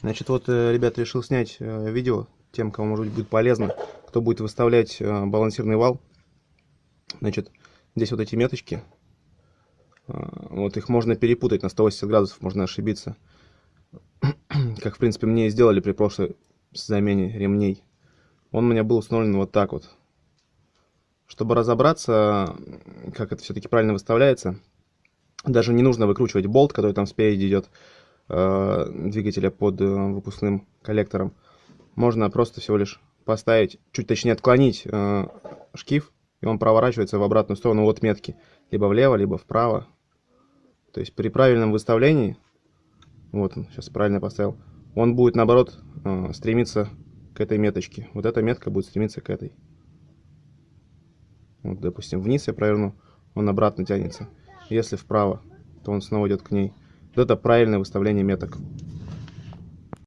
Значит, вот, э, ребят, решил снять э, видео тем, кому, может быть, будет полезно, кто будет выставлять э, балансирный вал. Значит, здесь вот эти меточки. Вот их можно перепутать на 180 градусов, можно ошибиться. Как, в принципе, мне и сделали при прошлой замене ремней. Он у меня был установлен вот так вот. Чтобы разобраться, как это все-таки правильно выставляется, даже не нужно выкручивать болт, который там спереди идет двигателя под э, выпускным коллектором. Можно просто всего лишь поставить, чуть точнее отклонить э, шкив, и он проворачивается в обратную сторону от метки. Либо влево, либо вправо. То есть при правильном выставлении, вот он, сейчас правильно поставил, он будет наоборот э, стремиться к этой меточке. Вот эта метка будет стремиться к этой. Вот, допустим, вниз я проверну, он обратно тянется. Если вправо, то он снова идет к ней. Вот это правильное выставление меток.